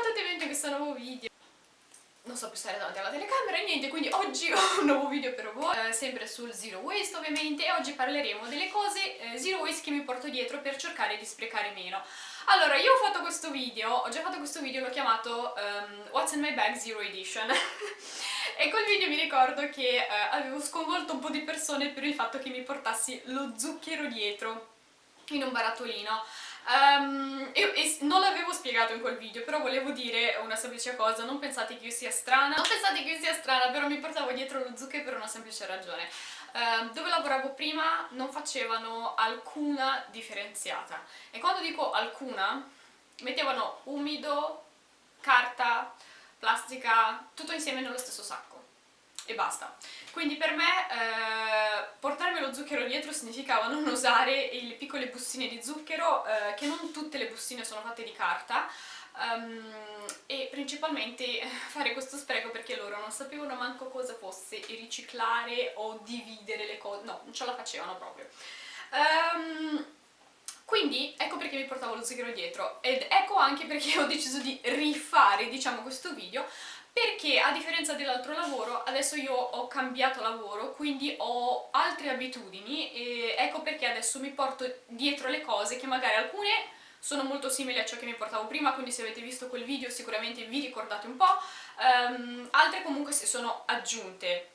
Ciao a tutti e benvenuti in questo nuovo video non so più stare davanti alla telecamera e niente, quindi oggi ho un nuovo video per voi, eh, sempre sul zero waste ovviamente, e oggi parleremo delle cose eh, zero waste che mi porto dietro per cercare di sprecare meno. Allora, io ho fatto questo video, ho già fatto questo video, l'ho chiamato um, What's in my bag Zero Edition, e quel video mi ricordo che eh, avevo sconvolto un po' di persone per il fatto che mi portassi lo zucchero dietro in un barattolino. Um, io, non l'avevo spiegato in quel video, però volevo dire una semplice cosa, non pensate che io sia strana, non pensate che io sia strana, però mi portavo dietro lo zucchero per una semplice ragione. Uh, dove lavoravo prima non facevano alcuna differenziata, e quando dico alcuna, mettevano umido, carta, plastica, tutto insieme nello stesso sacco e basta. Quindi per me eh, portarmi lo zucchero dietro significava non usare le piccole bustine di zucchero, eh, che non tutte le bustine sono fatte di carta, um, e principalmente fare questo spreco perché loro non sapevano manco cosa fosse riciclare o dividere le cose, no, non ce la facevano proprio. Um, quindi ecco perché mi portavo lo zucchero dietro ed ecco anche perché ho deciso di rifare diciamo questo video perché a differenza dell'altro lavoro adesso io ho cambiato lavoro quindi ho altre abitudini e ecco perché adesso mi porto dietro le cose che magari alcune sono molto simili a ciò che mi portavo prima quindi se avete visto quel video sicuramente vi ricordate un po' um, altre comunque si sono aggiunte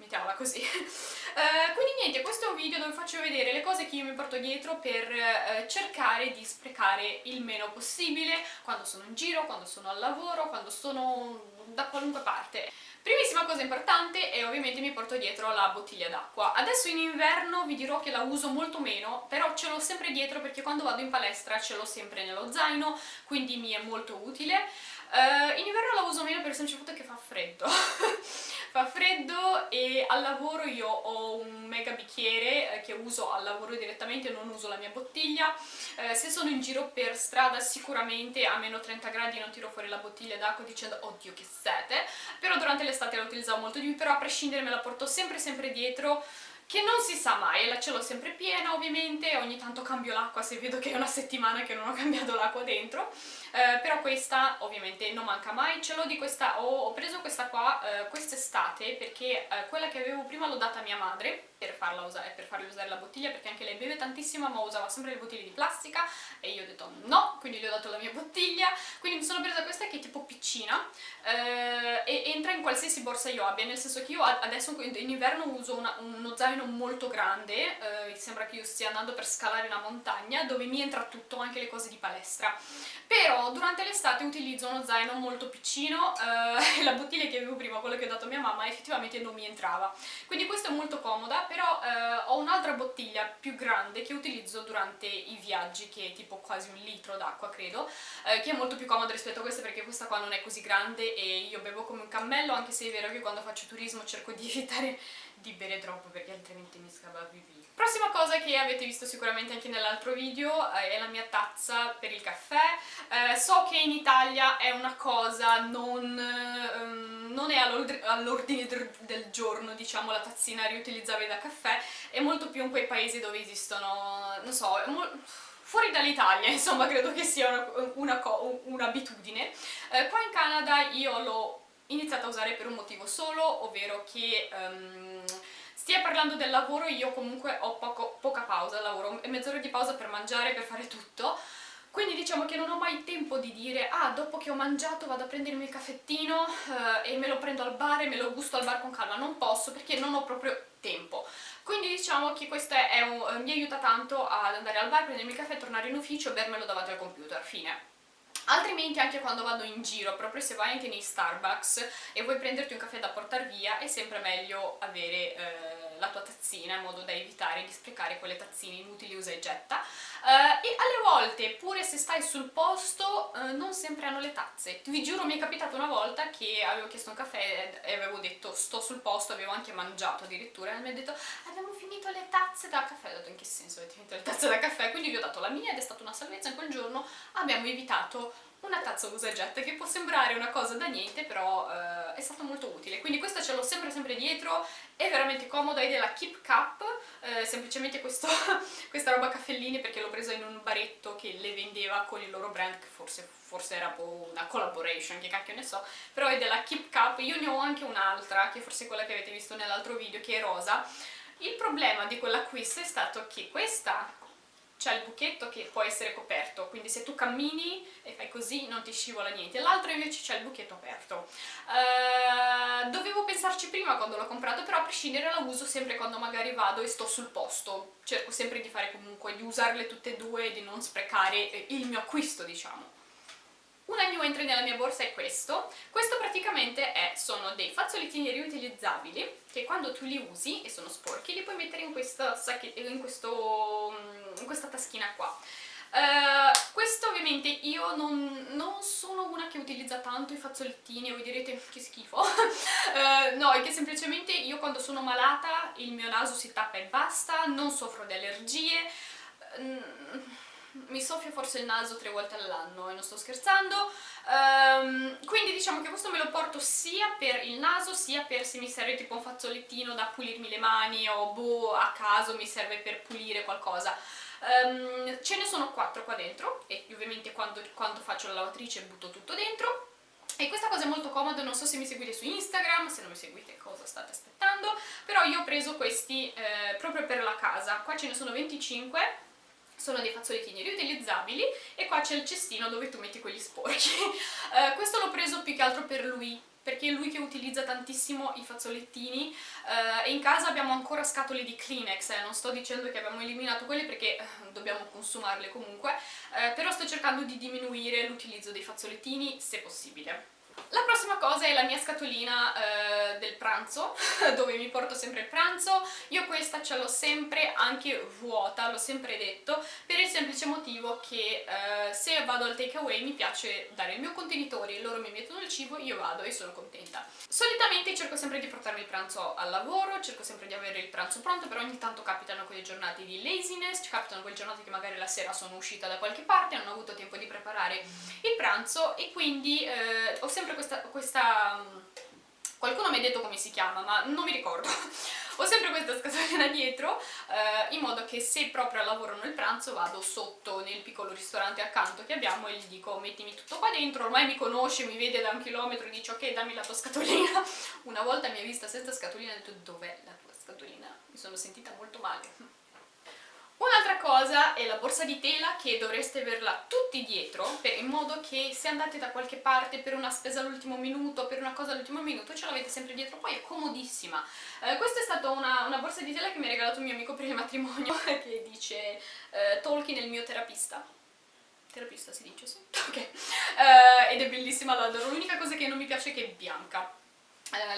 mettiamola così. uh, quindi niente, questo è un video dove faccio vedere le cose che io mi porto dietro per uh, cercare di sprecare il meno possibile quando sono in giro, quando sono al lavoro, quando sono da qualunque parte. Primissima cosa importante è ovviamente mi porto dietro la bottiglia d'acqua. Adesso in inverno vi dirò che la uso molto meno, però ce l'ho sempre dietro perché quando vado in palestra ce l'ho sempre nello zaino, quindi mi è molto utile. Uh, in inverno la uso meno per il semplice fatto che fa freddo. fa freddo e al lavoro io ho un mega bicchiere eh, che uso al lavoro direttamente, non uso la mia bottiglia. Eh, se sono in giro per strada sicuramente a meno 30 gradi non tiro fuori la bottiglia d'acqua dicendo oddio che sete, però durante l'estate la utilizzavo molto di più, però a prescindere me la porto sempre sempre dietro che non si sa mai, la ce l'ho sempre piena ovviamente, ogni tanto cambio l'acqua se vedo che è una settimana che non ho cambiato l'acqua dentro, eh, però questa ovviamente non manca mai, ce l'ho di questa, ho, ho, preso questa qua eh, quest'estate perché eh, quella che avevo prima l'ho data a mia madre per farla usare, per farle usare la bottiglia perché anche lei beve tantissimo ma usava sempre le bottiglie di plastica e io ho detto no, quindi gli ho dato la mia bottiglia, quindi mi sono presa questa che è tipo piccina eh, entra in qualsiasi borsa io abbia, nel senso che io adesso in inverno uso una, uno zaino zaino molto grande, eh, sembra che io stia andando per scalare una montagna, dove mi entra tutto, anche le cose di palestra. Però durante l'estate utilizzo uno zaino molto piccino, eh, la bottiglia che avevo prima, quella che ho dato a mia mamma, effettivamente non mi entrava. Quindi questa è molto comoda, però eh, ho un'altra bottiglia più grande che utilizzo durante i viaggi, che è tipo quasi un litro d'acqua, credo, eh, che è molto più comoda rispetto a questa perché questa qua non è così grande e io bevo come un cammello, anche se è vero che quando faccio turismo cerco di evitare di bere troppo perché altrimenti mi scava pipì. Prossima cosa che avete visto sicuramente anche nell'altro video eh, è la mia tazza per il caffè. Eh, so che in Italia è una cosa non, um, non è all'ordine del giorno, diciamo, la tazzina riutilizzabile da caffè, è molto più in quei paesi dove esistono, non so, fuori dall'Italia, insomma, credo che sia un'abitudine. Un eh, qua in Canada io l'ho iniziata a usare per un motivo solo, ovvero che um, stia parlando del lavoro, io comunque ho poco, poca pausa al lavoro, mezz'ora di pausa per mangiare, per fare tutto, quindi diciamo che non ho mai tempo di dire ah dopo che ho mangiato vado a prendermi il caffettino eh, e me lo prendo al bar e me lo gusto al bar con calma, non posso perché non ho proprio tempo. Quindi diciamo che questo un, mi aiuta tanto ad andare al bar, prendermi il caffè, tornare in ufficio, bermelo davanti al computer, fine altrimenti anche quando vado in giro, proprio se vai anche nei Starbucks e vuoi prenderti un caffè da portare via, è sempre meglio avere eh, la tua tazzina in modo da evitare di sprecare quelle tazzine inutili usa e getta uh, e alle volte, pure se stai sul posto, uh, non sempre hanno le tazze. Vi giuro, mi è capitato una volta che avevo chiesto un caffè e avevo detto sto sul posto, avevo anche mangiato addirittura, e mi ha detto abbiamo finito le tazze da caffè, ho detto in che senso avete finito le tazze da caffè? Quindi vi ho dato la mia ed è stata una salvezza in quel giorno, abbiamo evitato una tazza usa che può sembrare una cosa da niente però eh, è stato molto utile. Quindi questa ce l'ho sempre sempre dietro. È veramente comoda è la Keep Cup eh, semplicemente questo, questa roba caffellini perché l'ho presa in un baretto che le vendeva con il loro brand, che forse, forse era una collaboration, che cacchio ne so, però è della Keep Cup, io ne ho anche un'altra, che forse è quella che avete visto nell'altro video, che è rosa. Il problema di quell'acquisto è stato che questa c'è il buchetto che può essere coperto, quindi se tu cammini e fai così non ti scivola niente, l'altro invece c'è il buchetto aperto. Uh, dovevo pensarci prima quando l'ho comprato, però a prescindere la uso sempre quando magari vado e sto sul posto, cerco sempre di fare comunque, di usarle tutte e due di non sprecare eh, il mio acquisto, diciamo. Una new entry nella mia borsa è questo. Questo praticamente è, sono dei fazzolettini riutilizzabili che quando tu li usi e sono sporchi li puoi mettere in questa, in questo, in questa taschina qua. Uh, questo ovviamente io non, non, sono una che utilizza tanto i fazzolettini e voi direte che schifo uh, no, è che semplicemente io quando sono malata il mio naso si tappa e basta non soffro di allergie uh, mi soffia forse il naso tre volte all'anno e non sto scherzando. Um, quindi diciamo che questo me lo porto sia per il naso sia per se mi serve tipo un fazzolettino da pulirmi le mani o boh a caso mi serve per pulire qualcosa. Um, ce ne sono quattro qua dentro e ovviamente quando, quando faccio la lavatrice butto tutto dentro. E questa cosa è molto comoda, non so se mi seguite su Instagram, se non mi seguite cosa state aspettando, però io ho preso questi eh, proprio per la casa, qua ce ne sono 25 sono dei fazzolettini riutilizzabili e qua c'è il cestino dove tu metti quelli sporchi. uh, questo l'ho preso più che altro per lui, perché è lui che utilizza tantissimo i fazzolettini uh, e in casa abbiamo ancora scatole di Kleenex, eh. non sto dicendo che abbiamo eliminato quelle perché uh, dobbiamo consumarle comunque, però sto cercando di diminuire l'utilizzo dei fazzolettini se possibile. La prossima cosa è la mia scatolina eh, del pranzo, dove mi porto sempre il pranzo. Io questa ce l'ho sempre anche vuota, l'ho sempre detto, per il semplice motivo che eh, se vado al takeaway mi piace dare il mio contenitore, loro mi mettono il cibo, io vado e sono contenta. Solitamente cerco sempre di portarmi il pranzo al lavoro, cerco sempre di avere il pranzo pronto, però ogni tanto capitano quelle giornate di laziness, capitano quelle giornate che magari la sera sono uscita da qualche parte, non ho avuto tempo di preparare il pranzo e quindi eh, ho sempre questa, questa... qualcuno mi ha detto come si chiama, ma non mi ricordo. ho sempre questa scatolina dietro, eh, in modo che se proprio al lavoro nel pranzo vado sotto nel piccolo ristorante accanto che abbiamo e gli dico mettimi tutto qua dentro, ormai mi conosce, mi vede da un chilometro e dice ok dammi la tua scatolina. Una volta mi ha vista senza scatolina e ha detto dov'è la tua scatolina? Mi sono sentita molto male. Un'altra cosa è la borsa di tela che dovreste averla tutti dietro per, in modo che se andate da qualche parte per una spesa all'ultimo minuto, per una cosa all'ultimo minuto ce l'avete sempre dietro, poi è comodissima. Eh, questa è stata una, una, borsa di tela che mi ha regalato un mio amico per il matrimonio che dice eh, Tolkien è il mio terapista terapista si dice, sì? ok. Uh, ed è bellissima, l'adoro. L'unica cosa che non mi piace è che è bianca.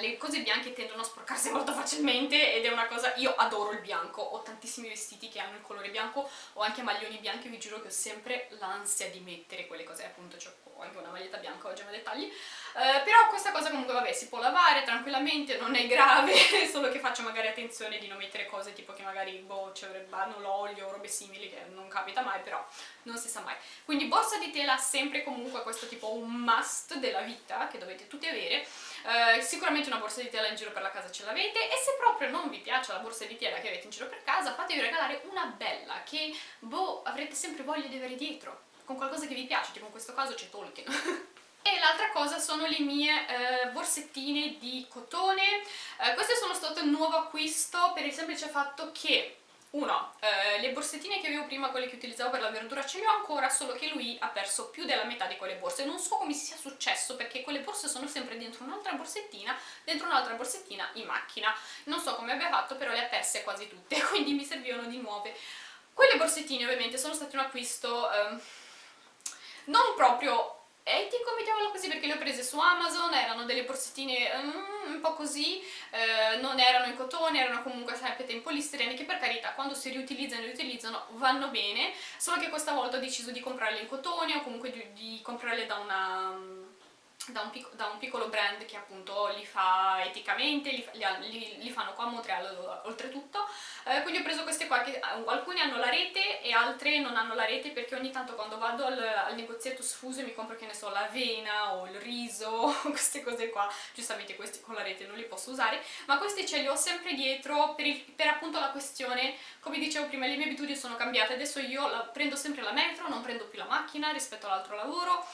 Le cose bianche tendono a sporcarsi molto facilmente ed è una cosa, io adoro il bianco, ho tantissimi vestiti che hanno il colore bianco, ho anche maglioni bianchi, vi giuro che ho sempre l'ansia di mettere quelle cose, appunto ho anche una maglietta bianca oggi ma dettagli, uh, però questa cosa comunque vabbè si può lavare tranquillamente, non è grave, solo che faccio magari attenzione di non mettere cose tipo che magari boh, hanno l'olio o robe simili che non capita mai, però non si sa mai. Quindi borsa di tela sempre comunque questo tipo un must della vita che dovete tutti avere, Uh, sicuramente una borsa di tela in giro per la casa ce l'avete e se proprio non vi piace la borsa di tela che avete in giro per casa fatevi regalare una bella che boh avrete sempre voglia di avere dietro con qualcosa che vi piace, tipo in questo caso c'è Tolkien. E l'altra cosa sono le mie eh, borsettine di cotone, eh, queste sono state un nuovo acquisto per il semplice fatto che uno, eh, le borsettine che avevo prima, quelle che utilizzavo per la verdura, ce le ho ancora, solo che lui ha perso più della metà di quelle borse. Non so come sia successo, perché quelle borse sono sempre dentro un'altra borsettina, dentro un'altra borsettina in macchina. Non so come abbia fatto, però le ha perse quasi tutte, quindi mi servivano di nuove. Quelle borsettine ovviamente sono state un acquisto eh, non proprio etico, mettiamolo così, perché le ho prese su Amazon, erano delle borsettine mm, un po' così, eh, non erano in cotone, erano comunque sapete in polistirene, che per carità quando si riutilizzano e riutilizzano vanno bene, solo che questa volta ho deciso di comprarle in cotone o comunque di, di comprarle da una da un, da un, piccolo brand che appunto li fa eticamente, li, li, li, fanno qua a Montreal oltretutto, eh, quindi ho preso queste qua che alcune hanno la rete e altre non hanno la rete perché ogni tanto quando vado al, al negozietto sfuso e mi compro che ne so l'avena o il riso, queste cose qua, giustamente questi con la rete non li posso usare, ma questi ce li ho sempre dietro per, il, per appunto la questione, come dicevo prima le mie abitudini sono cambiate, adesso io la, prendo sempre la metro, non prendo più la macchina rispetto all'altro lavoro,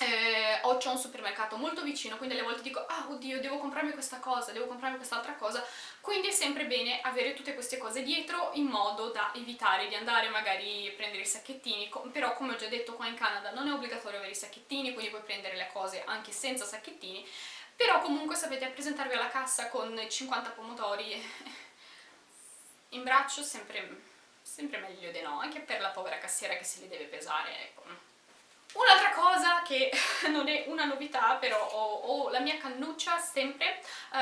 eh, ho un supermercato molto vicino, quindi alle volte dico ah oddio devo comprarmi questa cosa, devo comprarmi quest'altra cosa, quindi è sempre bene avere tutte queste cose dietro in modo da evitare di andare magari a prendere i sacchettini, però come ho già detto qua in Canada non è obbligatorio avere i sacchettini, quindi puoi prendere le cose anche senza sacchettini, però comunque sapete presentarvi alla cassa con 50 pomodori in braccio sempre, sempre meglio di no, anche per la povera cassiera che si li deve pesare, ecco. Un'altra cosa che non è una novità, però ho, ho la mia cannuccia sempre, uh,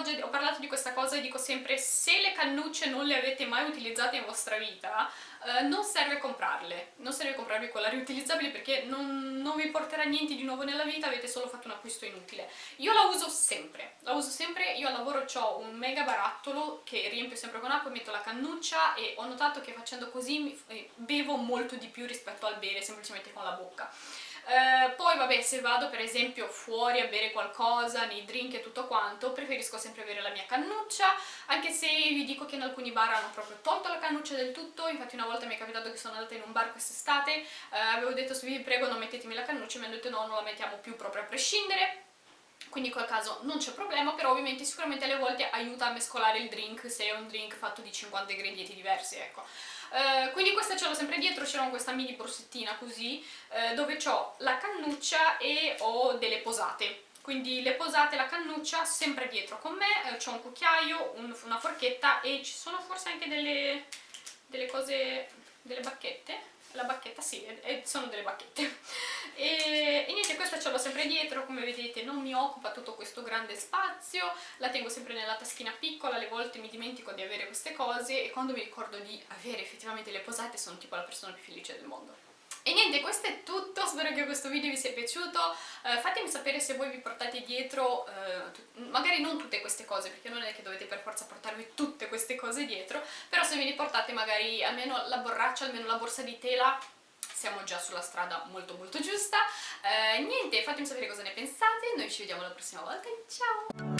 io oggi ho parlato di questa cosa e dico sempre se le cannucce non le avete mai utilizzate in vostra vita, uh, non serve comprarle, non serve comprarvi quella riutilizzabile perché non, non vi porterà niente di nuovo nella vita, avete solo fatto un acquisto inutile. Io la uso sempre, la uso sempre, io al lavoro ho un mega barattolo che riempio sempre con acqua, metto la cannuccia e ho notato che facendo così eh, bevo molto di più rispetto al bere semplicemente con la bocca. Eh, poi vabbè se vado per esempio fuori a bere qualcosa, nei drink e tutto quanto, preferisco sempre avere la mia cannuccia, anche se vi dico che in alcuni bar hanno proprio tolto la cannuccia del tutto, infatti una volta mi è capitato che sono andata in un bar quest'estate, eh, avevo detto se vi prego non mettetemi la cannuccia, mi hanno detto no, non la mettiamo più proprio a prescindere, quindi in quel caso non c'è problema, però ovviamente sicuramente alle volte aiuta a mescolare il drink se è un drink fatto di 50 ingredienti diversi, ecco. Uh, quindi questa ce l'ho sempre dietro, c'era questa mini borsettina così, uh, dove ho la cannuccia e ho delle posate. Quindi le posate e la cannuccia sempre dietro con me, uh, c'ho un cucchiaio, un, una forchetta e ci sono forse anche delle, delle cose, delle bacchette la bacchetta, sì, è, sono delle bacchette. E, e niente, questa ce l'ho sempre dietro, come vedete non mi occupa tutto questo grande spazio, la tengo sempre nella taschina piccola, alle volte mi dimentico di avere queste cose e quando mi ricordo di avere effettivamente le posate sono tipo la persona più felice del mondo. E niente, questo è tutto, spero che questo video vi sia piaciuto, eh, fatemi sapere se voi vi portate dietro, eh, magari non tutte queste cose, perché non è che dovete per forza portarvi tutte queste cose dietro, però se ve ne portate magari almeno la borraccia, almeno la borsa di tela, siamo già sulla strada molto molto giusta. Eh, niente, fatemi sapere cosa ne pensate, noi ci vediamo la prossima volta, ciao!